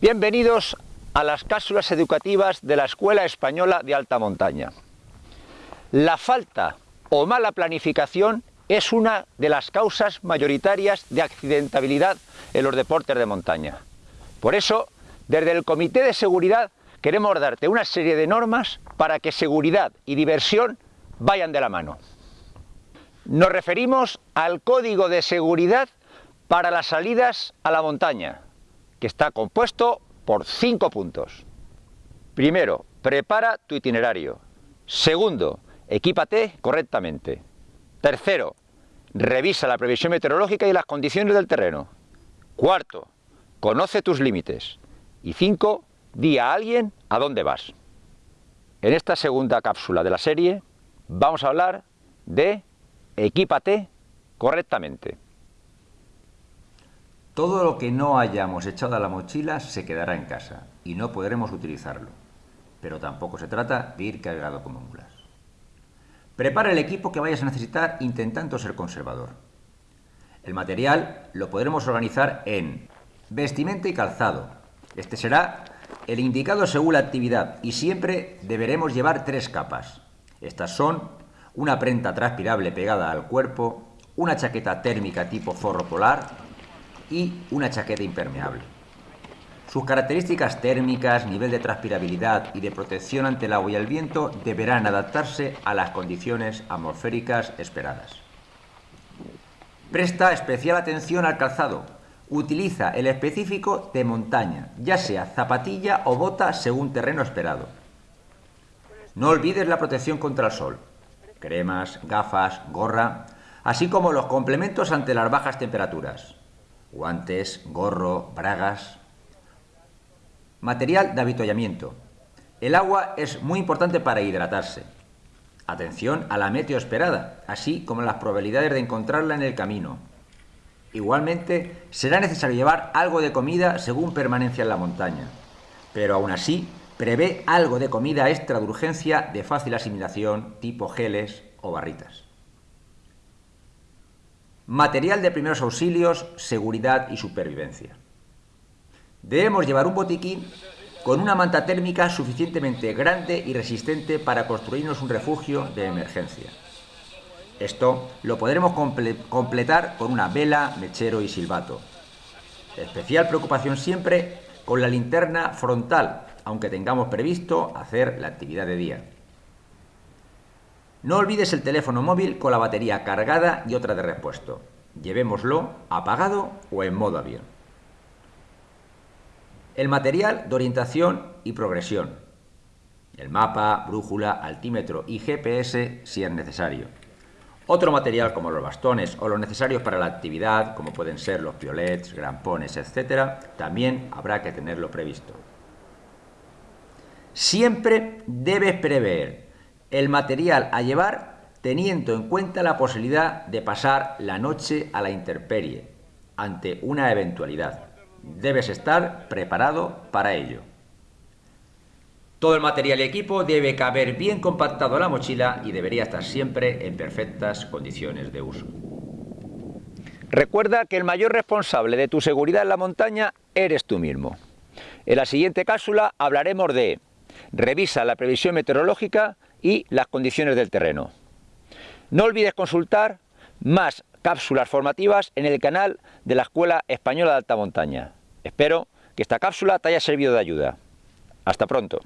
Bienvenidos a las cápsulas educativas de la Escuela Española de Alta Montaña. La falta o mala planificación es una de las causas mayoritarias de accidentabilidad en los deportes de montaña. Por eso, desde el Comité de Seguridad queremos darte una serie de normas para que seguridad y diversión vayan de la mano. Nos referimos al Código de Seguridad para las salidas a la montaña, que está compuesto por cinco puntos. Primero, prepara tu itinerario. Segundo, equípate correctamente. Tercero, revisa la previsión meteorológica y las condiciones del terreno. Cuarto, conoce tus límites. Y cinco, di a alguien a dónde vas. En esta segunda cápsula de la serie vamos a hablar de equípate correctamente. Todo lo que no hayamos echado a la mochila se quedará en casa y no podremos utilizarlo. Pero tampoco se trata de ir cargado como mulas. Prepara el equipo que vayas a necesitar intentando ser conservador. El material lo podremos organizar en vestimenta y calzado. Este será el indicado según la actividad y siempre deberemos llevar tres capas. Estas son una prenda transpirable pegada al cuerpo, una chaqueta térmica tipo forro polar y una chaqueta impermeable. Sus características térmicas, nivel de transpirabilidad y de protección ante el agua y el viento deberán adaptarse a las condiciones atmosféricas esperadas. Presta especial atención al calzado. Utiliza el específico de montaña, ya sea zapatilla o bota según terreno esperado. No olvides la protección contra el sol cremas, gafas, gorra, así como los complementos ante las bajas temperaturas, guantes, gorro, bragas. Material de avituallamiento. El agua es muy importante para hidratarse. Atención a la meteo esperada, así como las probabilidades de encontrarla en el camino. Igualmente, será necesario llevar algo de comida según permanencia en la montaña, pero aún así prevé algo de comida extra de urgencia de fácil asimilación, tipo geles o barritas. Material de primeros auxilios, seguridad y supervivencia. Debemos llevar un botiquín con una manta térmica suficientemente grande y resistente para construirnos un refugio de emergencia. Esto lo podremos completar con una vela, mechero y silbato. Especial preocupación siempre con la linterna frontal, aunque tengamos previsto hacer la actividad de día. No olvides el teléfono móvil con la batería cargada y otra de repuesto. Llevémoslo apagado o en modo avión. El material de orientación y progresión. El mapa, brújula, altímetro y GPS si es necesario. Otro material como los bastones o los necesarios para la actividad, como pueden ser los piolets, grampones, etc., también habrá que tenerlo previsto. Siempre debes prever el material a llevar teniendo en cuenta la posibilidad de pasar la noche a la intemperie ante una eventualidad. Debes estar preparado para ello. Todo el material y equipo debe caber bien compactado en la mochila y debería estar siempre en perfectas condiciones de uso. Recuerda que el mayor responsable de tu seguridad en la montaña eres tú mismo. En la siguiente cápsula hablaremos de Revisa la previsión meteorológica y las condiciones del terreno. No olvides consultar más cápsulas formativas en el canal de la Escuela Española de Alta Montaña. Espero que esta cápsula te haya servido de ayuda. Hasta pronto.